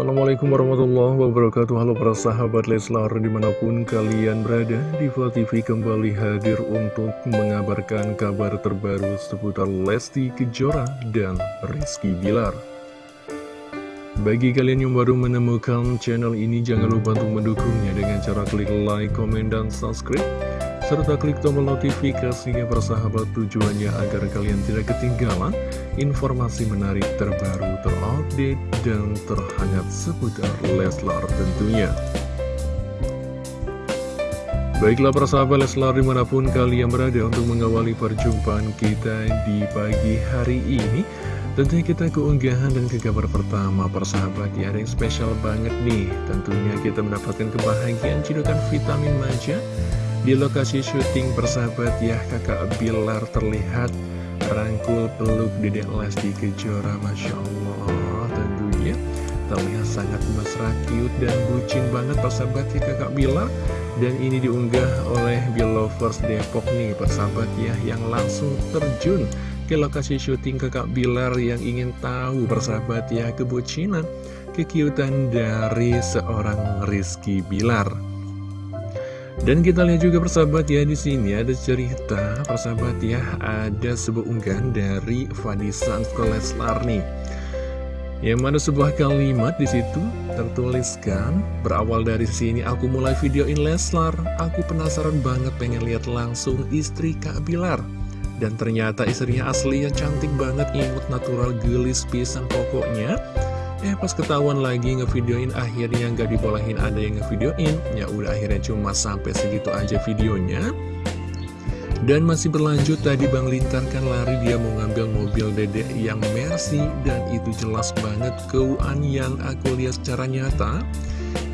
Assalamualaikum warahmatullahi wabarakatuh. Halo para sahabat Leslar di mana pun kalian berada Diva TV kembali hadir untuk mengabarkan kabar terbaru seputar Lesti Kejora dan Rizky Bilar. Bagi kalian yang baru menemukan channel ini jangan lupa untuk mendukungnya dengan cara klik like, komen, dan subscribe serta klik tombol notifikasinya persahabat tujuannya agar kalian tidak ketinggalan informasi menarik terbaru terupdate dan terhangat seputar Leslar tentunya. Baiklah persahabat Leslar di mana pun kalian berada untuk mengawali perjumpaan kita di pagi hari ini Tentunya kita keunggahan dan ke kabar pertama persahabat ya ada yang spesial banget nih. Tentunya kita mendapatkan kebahagiaan cidukan vitamin manja di lokasi syuting persahabat ya kakak Bilar terlihat rangkul peluk dedek Lesti Kejora Masya Allah tentunya terlihat sangat mesra cute dan bucin banget persahabat ya kakak Bilar. Dan ini diunggah oleh Lovers Depok nih persahabat ya yang langsung terjun ke lokasi syuting kakak Bilar yang ingin tahu persahabat ya kebucinan kekiutan dari seorang Rizky Bilar dan kita lihat juga persahabat ya di sini ada cerita persahabat ya ada sebuah unggahan dari Fadisa Leslar nih. Yang mana sebuah kalimat di situ tertuliskan berawal dari sini aku mulai videoin Leslar, aku penasaran banget pengen lihat langsung istri Kak Bilar. Dan ternyata istrinya asli yang cantik banget, imut natural gelis pisang pokoknya. Eh pas ketahuan lagi ngevideoin akhirnya nggak dibolehin ada yang ngevideoin. Ya udah akhirnya cuma sampai segitu aja videonya. Dan masih berlanjut tadi Bang Lintar kan lari dia mau ngambil mobil dedek yang Mercy. Dan itu jelas banget keuan yang aku lihat secara nyata.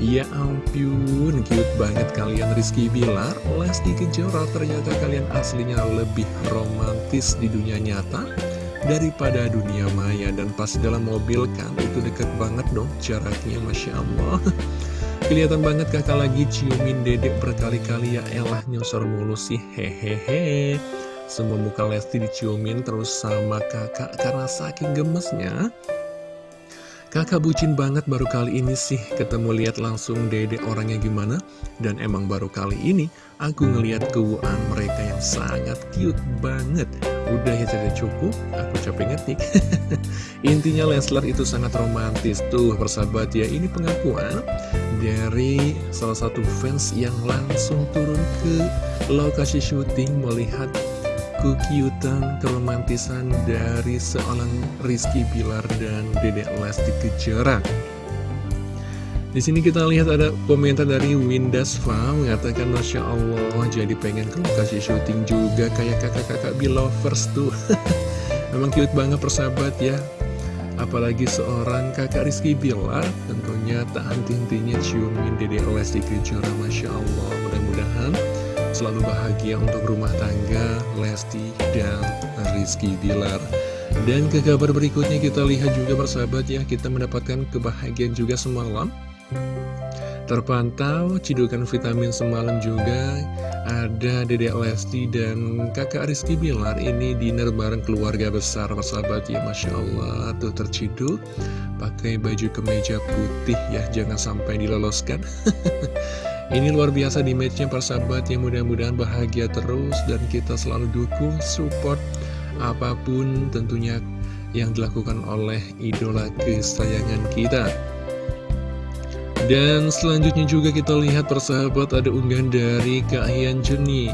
Ya ampun, cute banget kalian Rizky Bilar. Lesti Kejora ternyata kalian aslinya lebih romantis di dunia nyata daripada dunia maya dan pas dalam mobil kan itu deket banget dong jaraknya Masya Allah. Kelihatan banget kakak lagi ciumin dedek berkali-kali ya elah nyosor mulu sih hehehe. Semua muka Lesti diciumin terus sama kakak karena saking gemesnya. Kakak bucin banget baru kali ini sih ketemu lihat langsung dede orangnya gimana. Dan emang baru kali ini aku ngeliat keuangan mereka yang sangat cute banget Udah ya tidak cukup, aku capek ngetik. Intinya Leslar itu sangat romantis Tuh persahabat ya, ini pengakuan dari salah satu fans yang langsung turun ke lokasi syuting melihat kekiutan, keromantisan dari seorang Rizky Bilar dan Dedek Lesti Kejora. Di sini kita lihat ada komentar dari Windasva mengatakan Masya Allah jadi pengen ke lokasi syuting juga kayak kakak-kakak Bilovers tuh. Memang cute banget persahabat ya. Apalagi seorang kakak Rizky Bilar tentunya tak henti-hentinya ciumin Dedek Lesti Kejora Masya Allah mudah-mudahan selalu bahagia untuk rumah tangga Lesti dan Rizky Bilar dan ke kabar berikutnya kita lihat juga bersahabat ya kita mendapatkan kebahagiaan juga semalam Terpantau cidukan vitamin semalam juga. Ada Dedek Lesti dan kakak Rizky Bilar ini dinner bareng keluarga besar persahabat ya Masya Allah. Tuh terciduk pakai baju kemeja putih ya jangan sampai diloloskan. Ini luar biasa di matchnya persahabat yang mudah-mudahan bahagia terus dan kita selalu dukung, support apa pun tentunya yang dilakukan oleh idola kesayangan kita. Dan selanjutnya juga kita lihat persahabat ada unggahan dari Kak Hian Jeni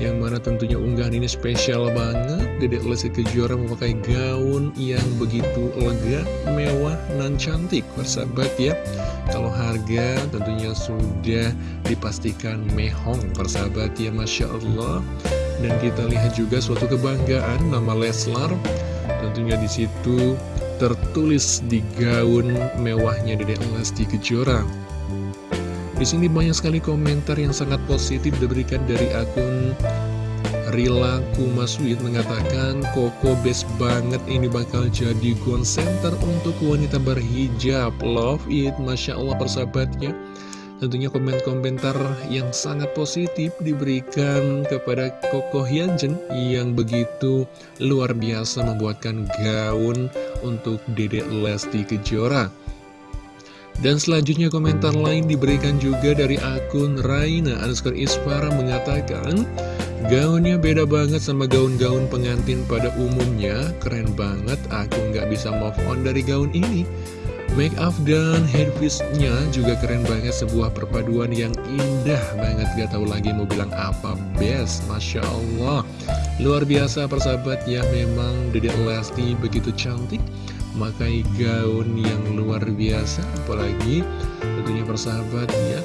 yang mana tentunya unggahan ini spesial banget. Dedek Lesti Kejora memakai gaun yang begitu lega, mewah, dan cantik. Persahabat ya Kalau harga tentunya sudah dipastikan mehong. Persahabat ya Masya Allah. Dan kita lihat juga suatu kebanggaan nama Leslar. Tentunya di situ tertulis di gaun mewahnya Dedek Lesti Kejora. Di sini banyak sekali komentar yang sangat positif diberikan dari akun Rila Kumaswit mengatakan Koko best banget ini bakal jadi gone center untuk wanita berhijab. Love it, Masya Allah persahabatnya Tentunya komen-komentar yang sangat positif diberikan kepada Koko Hyunjin yang begitu luar biasa membuatkan gaun untuk Dedek Lesti Kejora. Dan selanjutnya komentar lain diberikan juga dari akun Raina underscore Isfara mengatakan Gaunnya beda banget sama gaun-gaun pengantin pada umumnya. Keren banget, aku nggak bisa move on dari gaun ini Make up dan headpiece-nya juga keren banget Sebuah perpaduan yang indah banget. Gak tahu lagi mau bilang apa Best, Masya Allah. Luar biasa persahabat ya Memang Dedek Lesti begitu cantik Makai gaun yang luar biasa. Apalagi tentunya persahabat ya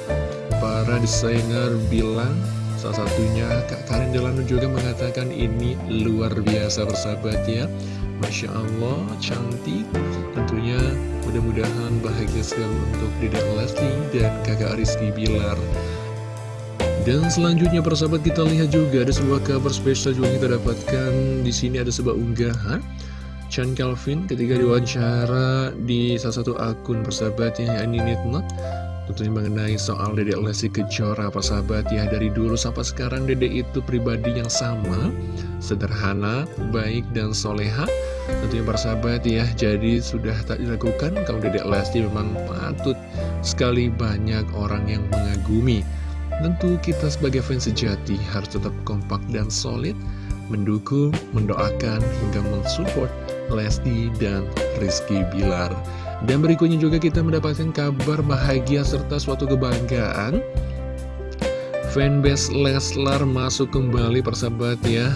Para desainer bilang Salah satunya Kak Karin Delano juga mengatakan ini luar biasa bersahabat ya. Masya Allah, cantik. Tentunya mudah-mudahan bahagia sekali untuk Dedek Lesti dan kakak Rizky Bilar. Dan selanjutnya persahabat kita lihat juga ada sebuah kabar spesial juga kita dapatkan. Di sini ada sebuah unggahan. Chan Calvin ketika diwawancara di salah satu akun persahabatnya ini Nitnot Tentunya mengenai soal Dedek Lesti Kejora apa sahabat? Ya Dari dulu sampai sekarang Dedek itu pribadi yang sama Sederhana, baik dan soleha. Tentunya para sahabat ya Jadi sudah tak dilakukan Kalau Dedek Lesti memang patut sekali banyak orang yang mengagumi. Tentu kita sebagai fans sejati harus tetap kompak dan solid Mendukung, mendoakan, hingga mensupport Lesti dan Rizky Bilar dan berikutnya juga kita mendapatkan kabar bahagia serta suatu kebanggaan. Fanbase Leslar masuk kembali persahabat ya.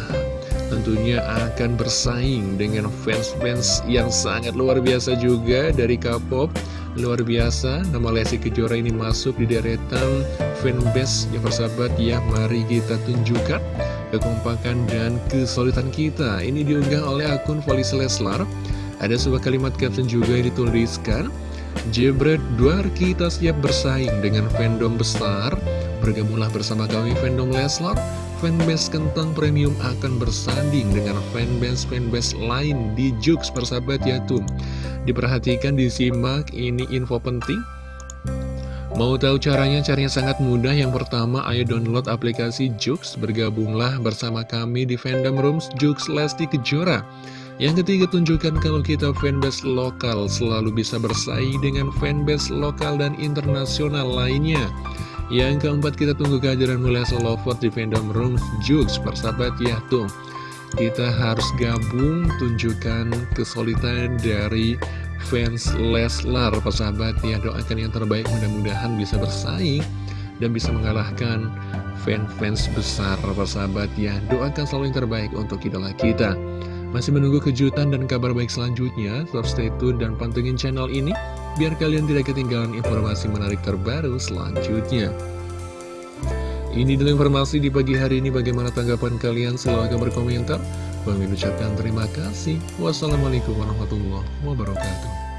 Tentunya akan bersaing dengan fans-fans yang sangat luar biasa juga dari K-pop. Luar biasa, nama Lesti Kejora ini masuk di deretan fanbase yang persahabat ya. Mari kita tunjukkan kekompakan dan kesulitan kita. Ini diunggah oleh akun Volis Leslar ada sebuah kalimat caption juga yang dituliskan Jebret Duar kita siap bersaing dengan fandom besar Bergabunglah bersama kami fandom Leslar Fanbase Kentang Premium akan bersanding dengan fanbase-fanbase lain di Jux persahabat ya tuh Diperhatikan, disimak, ini info penting Mau tahu caranya? Caranya sangat mudah. Yang pertama, ayo download aplikasi Jux. Bergabunglah bersama kami di Fandom Rooms Jux Lesti Kejora. Yang ketiga tunjukkan kalau kita fanbase lokal selalu bisa bersaing dengan fanbase lokal dan internasional lainnya. Yang keempat kita tunggu kehadiran mulai Lovers di fandom room Jux persahabat ya tuh. Kita harus gabung tunjukkan kesulitan dari fans Leslar persahabat ya doakan yang terbaik mudah-mudahan bisa bersaing dan bisa mengalahkan fans-fans besar persahabat ya doakan selalu yang terbaik untuk idola kita masih menunggu kejutan dan kabar baik selanjutnya? Tetap stay tune dan pantengin channel ini, biar kalian tidak ketinggalan informasi menarik terbaru selanjutnya. Ini dulu informasi di pagi hari ini, bagaimana tanggapan kalian? Silahkan berkomentar. Kami ucapkan terima kasih. Wassalamualaikum warahmatullahi wabarakatuh.